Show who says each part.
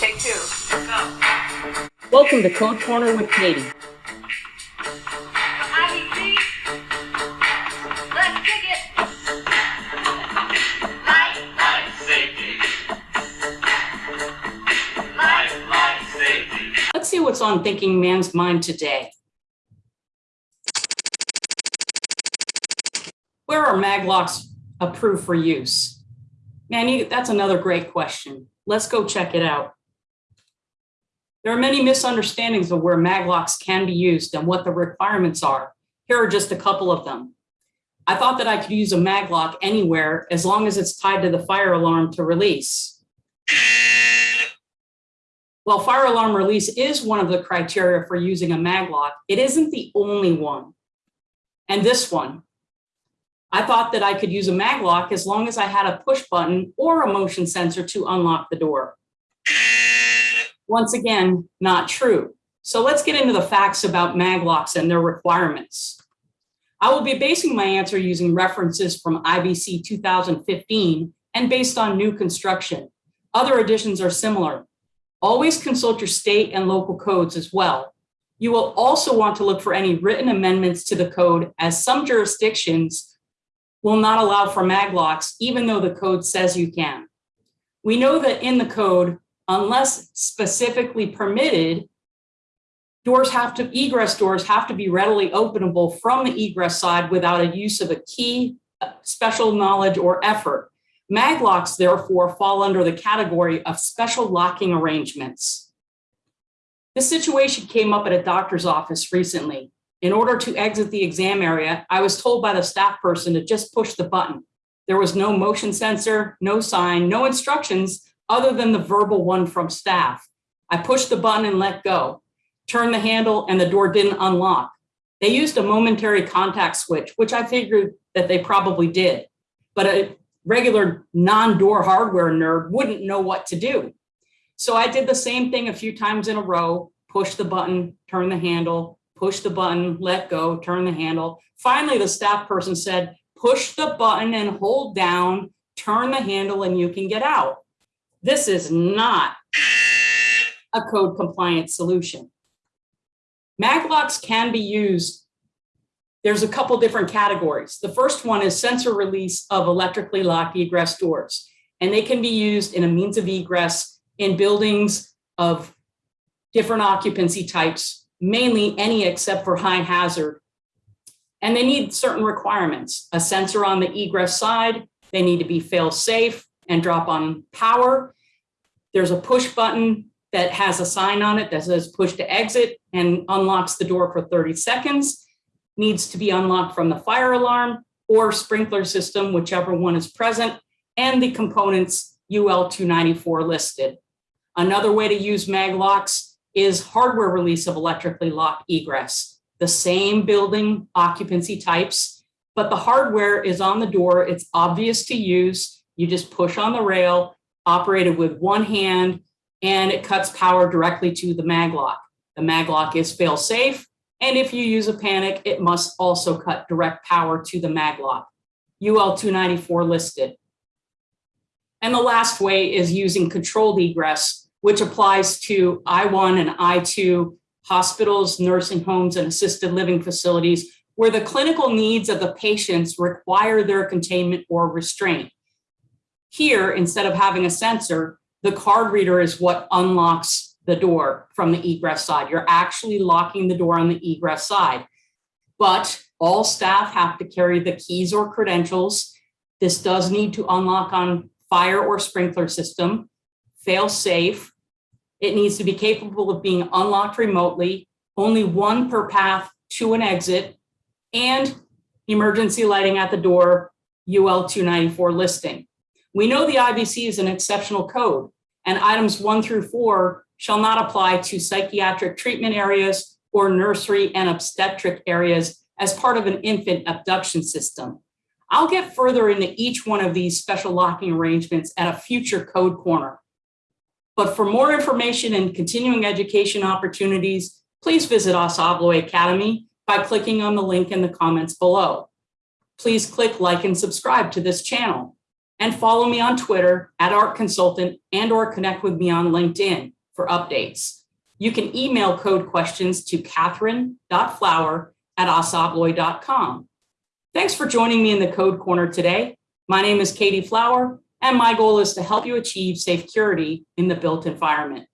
Speaker 1: Take two. Go.
Speaker 2: Welcome to Code Corner with Katie.
Speaker 1: Let's kick it. Life,
Speaker 3: Life safety.
Speaker 1: life,
Speaker 3: Life safety.
Speaker 2: Let's see what's on thinking man's mind today. Where are maglocks approved for use? Man, you, that's another great question. Let's go check it out. There are many misunderstandings of where maglocks can be used and what the requirements are. Here are just a couple of them. I thought that I could use a maglock anywhere as long as it's tied to the fire alarm to release. While fire alarm release is one of the criteria for using a maglock, it isn't the only one. And this one, I thought that I could use a maglock as long as I had a push button or a motion sensor to unlock the door. Once again, not true. So let's get into the facts about maglocks and their requirements. I will be basing my answer using references from IBC 2015 and based on new construction. Other additions are similar. Always consult your state and local codes as well. You will also want to look for any written amendments to the code as some jurisdictions will not allow for maglocks even though the code says you can. We know that in the code, unless specifically permitted, doors have to, egress doors have to be readily openable from the egress side without a use of a key, uh, special knowledge or effort. Maglocks therefore fall under the category of special locking arrangements. This situation came up at a doctor's office recently. In order to exit the exam area, I was told by the staff person to just push the button. There was no motion sensor, no sign, no instructions other than the verbal one from staff. I pushed the button and let go, turned the handle and the door didn't unlock. They used a momentary contact switch, which I figured that they probably did, but a regular non-door hardware nerd wouldn't know what to do. So I did the same thing a few times in a row, push the button, turn the handle, push the button, let go, turn the handle. Finally, the staff person said, push the button and hold down, turn the handle and you can get out. This is not a code compliant solution. Maglocks can be used. There's a couple different categories. The first one is sensor release of electrically locked egress doors, and they can be used in a means of egress in buildings of different occupancy types, mainly any except for high hazard. And they need certain requirements, a sensor on the egress side, they need to be fail safe and drop on power. There's a push button that has a sign on it that says push to exit and unlocks the door for 30 seconds, needs to be unlocked from the fire alarm or sprinkler system, whichever one is present, and the components UL 294 listed. Another way to use maglocks is hardware release of electrically locked egress. The same building occupancy types, but the hardware is on the door. It's obvious to use. You just push on the rail, operated with one hand, and it cuts power directly to the maglock. The maglock is fail safe. And if you use a panic, it must also cut direct power to the maglock. UL 294 listed. And the last way is using controlled egress, which applies to I1 and I2 hospitals, nursing homes, and assisted living facilities where the clinical needs of the patients require their containment or restraint. Here, instead of having a sensor, the card reader is what unlocks the door from the egress side. You're actually locking the door on the egress side. But all staff have to carry the keys or credentials. This does need to unlock on fire or sprinkler system, fail safe. It needs to be capable of being unlocked remotely, only one per path to an exit, and emergency lighting at the door, UL 294 listing. We know the IBC is an exceptional code and items one through four shall not apply to psychiatric treatment areas or nursery and obstetric areas as part of an infant abduction system. I'll get further into each one of these special locking arrangements at a future code corner. But for more information and continuing education opportunities, please visit ASSA ABLOY Academy by clicking on the link in the comments below. Please click like and subscribe to this channel. And follow me on Twitter at Art Consultant and or connect with me on LinkedIn for updates. You can email code questions to catherine.flower at assaabloy.com. Thanks for joining me in the Code Corner today. My name is Katie Flower, and my goal is to help you achieve safe security in the built environment.